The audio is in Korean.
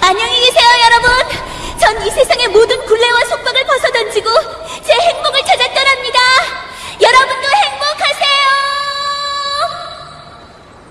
안녕히 계세요.